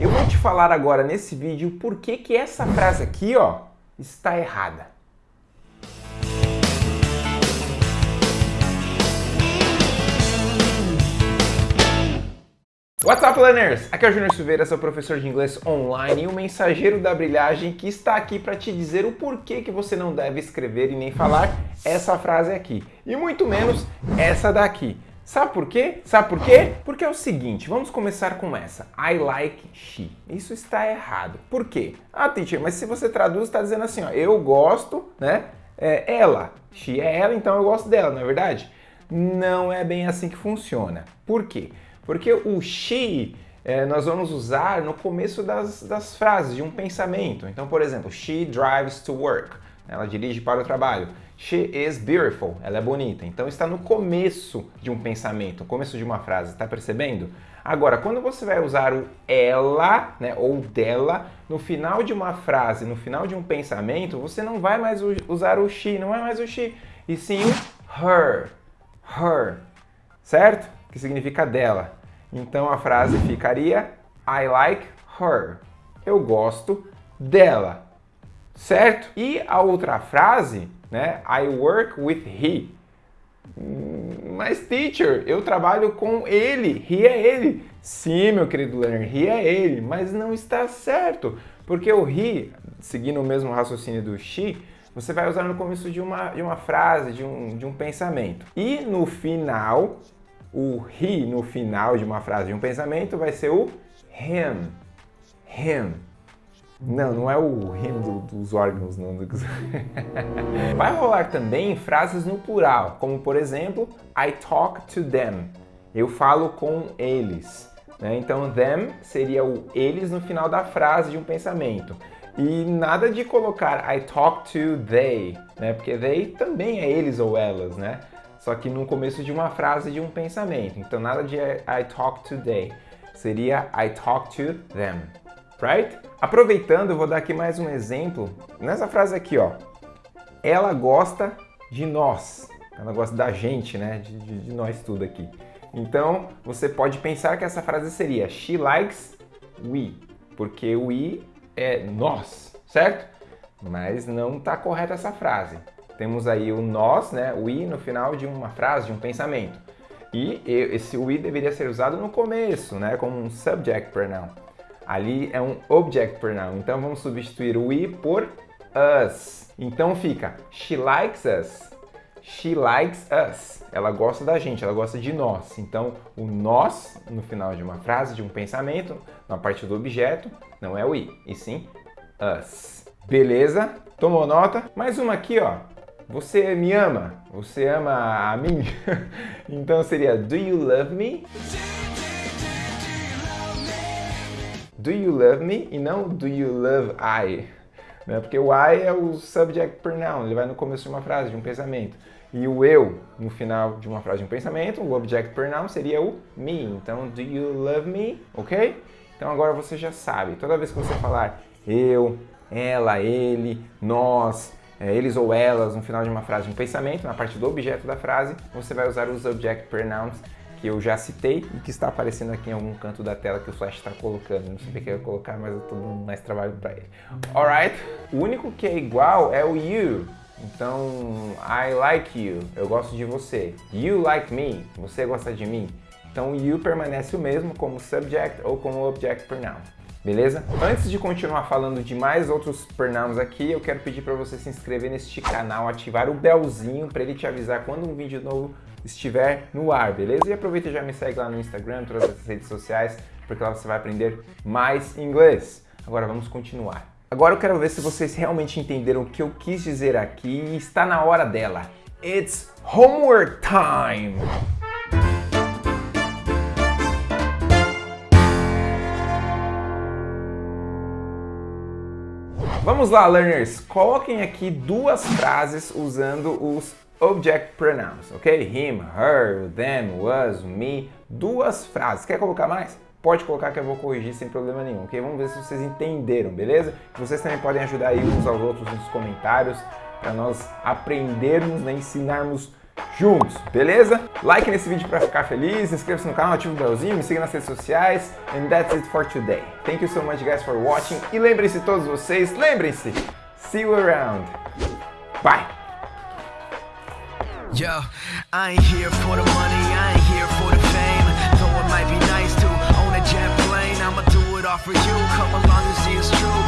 Eu vou te falar agora nesse vídeo por que que essa frase aqui, ó, está errada. What's up, learners? Aqui é o Júnior Silveira, seu professor de inglês online e o mensageiro da brilhagem que está aqui para te dizer o porquê que você não deve escrever e nem falar essa frase aqui. E muito menos essa daqui. Sabe por quê? Sabe por quê? Porque é o seguinte, vamos começar com essa. I like she. Isso está errado. Por quê? Ah, teacher, mas se você traduz, está dizendo assim, ó, eu gosto, né? É ela. She é ela, então eu gosto dela, não é verdade? Não é bem assim que funciona. Por quê? Porque o she é, nós vamos usar no começo das, das frases, de um pensamento. Então, por exemplo, she drives to work. Ela dirige para o trabalho. She is beautiful. Ela é bonita. Então está no começo de um pensamento, começo de uma frase. Está percebendo? Agora, quando você vai usar o ela, né, ou dela, no final de uma frase, no final de um pensamento, você não vai mais usar o she, não é mais o she, e sim o her. Her. Certo? Que significa dela. Então a frase ficaria I like her. Eu gosto dela. Certo? E a outra frase né? I work with he. Mas, teacher, eu trabalho com ele. He é ele. Sim, meu querido learner, he é ele. Mas não está certo. Porque o he, seguindo o mesmo raciocínio do she, você vai usar no começo de uma, de uma frase, de um, de um pensamento. E no final, o he no final de uma frase, de um pensamento, vai ser o him. Him. Não, não é o do, dos órgãos, não. Vai rolar também frases no plural, como por exemplo, I talk to them. Eu falo com eles. Né? Então, them seria o eles no final da frase de um pensamento. E nada de colocar I talk to they, né? Porque they também é eles ou elas, né? Só que no começo de uma frase de um pensamento. Então, nada de I talk to they. Seria I talk to them right? Aproveitando, eu vou dar aqui mais um exemplo. Nessa frase aqui, ó. Ela gosta de nós. Ela gosta da gente, né? De, de, de nós tudo aqui. Então, você pode pensar que essa frase seria She likes we. Porque we é nós, certo? Mas não está correta essa frase. Temos aí o nós, né? We no final de uma frase, de um pensamento. E esse we deveria ser usado no começo, né? Como um subject pronoun. Ali é um object pronoun, então vamos substituir o we por us. Então fica she likes us. She likes us. Ela gosta da gente, ela gosta de nós. Então, o nós, no final de uma frase, de um pensamento, na parte do objeto, não é we, e sim us. Beleza? Tomou nota? Mais uma aqui, ó. Você me ama? Você ama a mim? então seria Do you love me? Do you love me e não do you love I. Né? Porque o I é o subject pronoun, ele vai no começo de uma frase, de um pensamento. E o eu, no final de uma frase de um pensamento, o object pronoun seria o me. Então, do you love me? Ok? Então agora você já sabe. Toda vez que você falar eu, ela, ele, nós, é, eles ou elas no final de uma frase de um pensamento, na parte do objeto da frase, você vai usar os object pronouns que eu já citei e que está aparecendo aqui em algum canto da tela que o Flash está colocando. Não sei o que eu colocar, mas eu estou dando mais trabalho para ele. Alright? O único que é igual é o you. Então, I like you. Eu gosto de você. You like me. Você gosta de mim. Então, you permanece o mesmo como subject ou como object pronoun. Beleza? Antes de continuar falando de mais outros pronouns aqui, eu quero pedir para você se inscrever neste canal, ativar o belzinho para ele te avisar quando um vídeo novo estiver no ar, beleza? E aproveita e já me segue lá no Instagram, todas as redes sociais, porque lá você vai aprender mais inglês. Agora vamos continuar. Agora eu quero ver se vocês realmente entenderam o que eu quis dizer aqui e está na hora dela. It's homework time! Vamos lá, learners! Coloquem aqui duas frases usando os object pronouns, ok? Him, her, them, was, me. Duas frases. Quer colocar mais? Pode colocar que eu vou corrigir sem problema nenhum, ok? Vamos ver se vocês entenderam, beleza? Vocês também podem ajudar aí uns aos outros nos comentários para nós aprendermos, né, ensinarmos juntos, beleza? Like nesse vídeo para ficar feliz, inscreva-se no canal, ative o belzinho, me siga nas redes sociais. And that's it for today. Thank you so much guys for watching. E lembrem-se todos vocês, lembrem-se, see you around. Bye! Yo, I ain't here for the money, I ain't here for the fame. Though it might be nice to own a jet plane, I'ma do it all for you. Come along and see it's true.